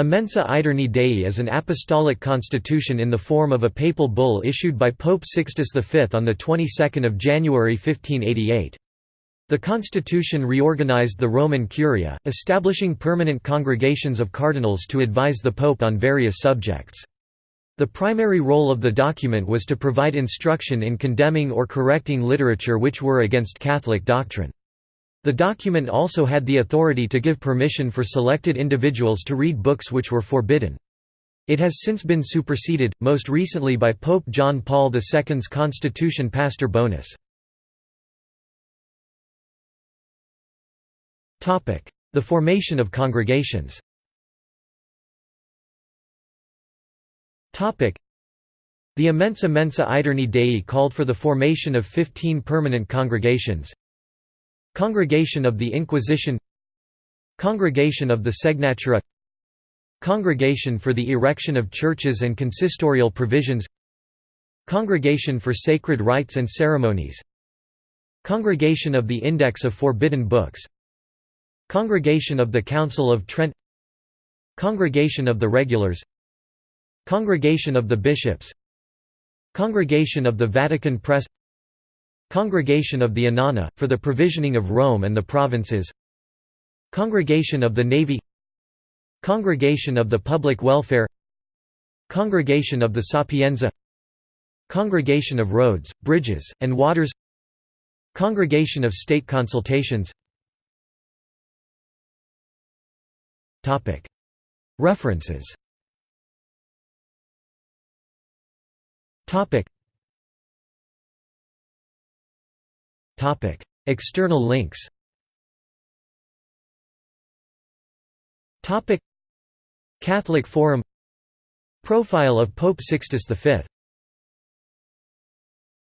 Immensa Aeterni Dei is an apostolic constitution in the form of a papal bull issued by Pope Sixtus V on the 22nd of January 1588. The constitution reorganized the Roman Curia, establishing permanent congregations of cardinals to advise the pope on various subjects. The primary role of the document was to provide instruction in condemning or correcting literature which were against Catholic doctrine. The document also had the authority to give permission for selected individuals to read books which were forbidden. It has since been superseded, most recently by Pope John Paul II's Constitution Pastor Bonus. The formation of congregations The Immensa Mensa Aeterni Dei called for the formation of 15 permanent congregations Congregation of the Inquisition Congregation of the Segnatura Congregation for the Erection of Churches and Consistorial Provisions Congregation for Sacred Rites and Ceremonies Congregation of the Index of Forbidden Books Congregation of the Council of Trent Congregation of the Regulars Congregation of the Bishops Congregation of the Vatican Press Congregation of the Annona, for the provisioning of Rome and the provinces. Congregation of the Navy. Congregation of the Public Welfare. Congregation of the Sapienza. Congregation of Roads, Bridges, and Waters. Congregation of State Consultations. References External links Catholic Forum Profile of Pope Sixtus V